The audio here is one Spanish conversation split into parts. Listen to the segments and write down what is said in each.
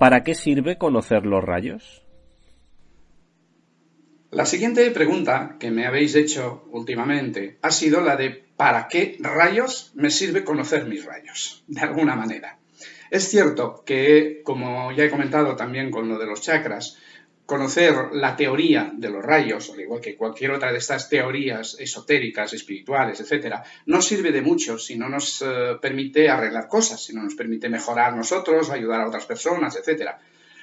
¿Para qué sirve conocer los rayos? La siguiente pregunta que me habéis hecho últimamente ha sido la de ¿para qué rayos me sirve conocer mis rayos? De alguna manera. Es cierto que, como ya he comentado también con lo de los chakras, conocer la teoría de los rayos, al igual que cualquier otra de estas teorías esotéricas, espirituales, etcétera, no sirve de mucho si no nos eh, permite arreglar cosas, si no nos permite mejorar nosotros, ayudar a otras personas, etcétera.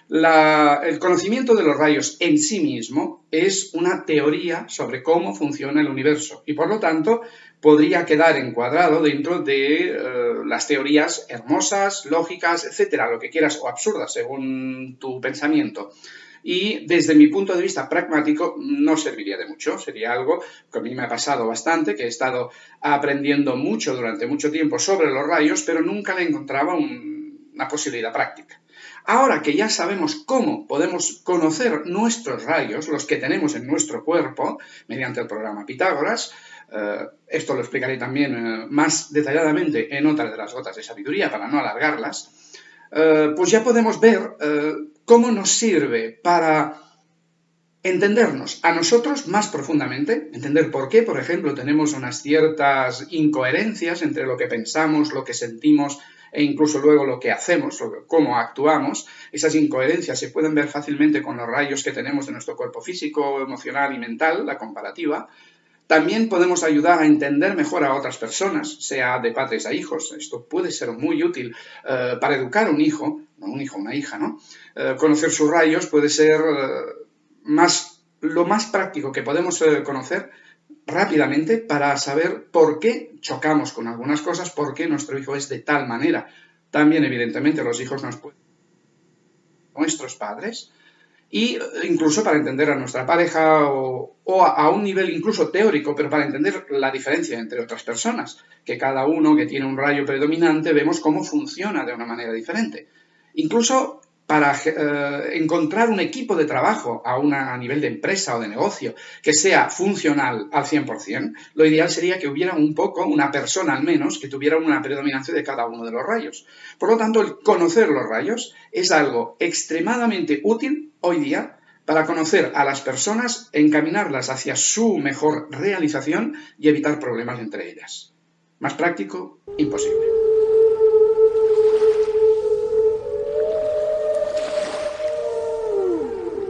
El conocimiento de los rayos en sí mismo es una teoría sobre cómo funciona el universo y por lo tanto podría quedar encuadrado dentro de eh, las teorías hermosas, lógicas, etcétera, lo que quieras o absurdas según tu pensamiento y desde mi punto de vista pragmático no serviría de mucho. Sería algo que a mí me ha pasado bastante, que he estado aprendiendo mucho durante mucho tiempo sobre los rayos, pero nunca le encontraba una posibilidad práctica. Ahora que ya sabemos cómo podemos conocer nuestros rayos, los que tenemos en nuestro cuerpo, mediante el programa Pitágoras, eh, esto lo explicaré también eh, más detalladamente en otras de las gotas de sabiduría para no alargarlas, eh, pues ya podemos ver cómo nos sirve para entendernos a nosotros más profundamente, entender por qué, por ejemplo, tenemos unas ciertas incoherencias entre lo que pensamos, lo que sentimos e incluso luego lo que hacemos, cómo actuamos. Esas incoherencias se pueden ver fácilmente con los rayos que tenemos de nuestro cuerpo físico, emocional y mental, la comparativa. También podemos ayudar a entender mejor a otras personas, sea de padres a hijos. Esto puede ser muy útil eh, para educar a un hijo, no un hijo, una hija, ¿no? Eh, conocer sus rayos puede ser eh, más, lo más práctico que podemos conocer rápidamente para saber por qué chocamos con algunas cosas, por qué nuestro hijo es de tal manera. También, evidentemente, los hijos nos pueden... Nuestros padres, y eh, incluso para entender a nuestra pareja o, a, un nivel incluso teórico, pero para entender la diferencia entre otras personas, que cada uno que tiene un rayo predominante vemos cómo funciona de una manera diferente. Incluso para eh, encontrar un equipo de trabajo a, una, a nivel de empresa o de negocio que sea funcional al 100%, lo ideal sería que hubiera un poco, una persona al menos, que tuviera una predominancia de cada uno de los rayos. Por lo tanto, el conocer los rayos es algo extremadamente útil hoy día para conocer a las personas, encaminarlas hacia su mejor realización y evitar problemas entre ellas. Más práctico, imposible.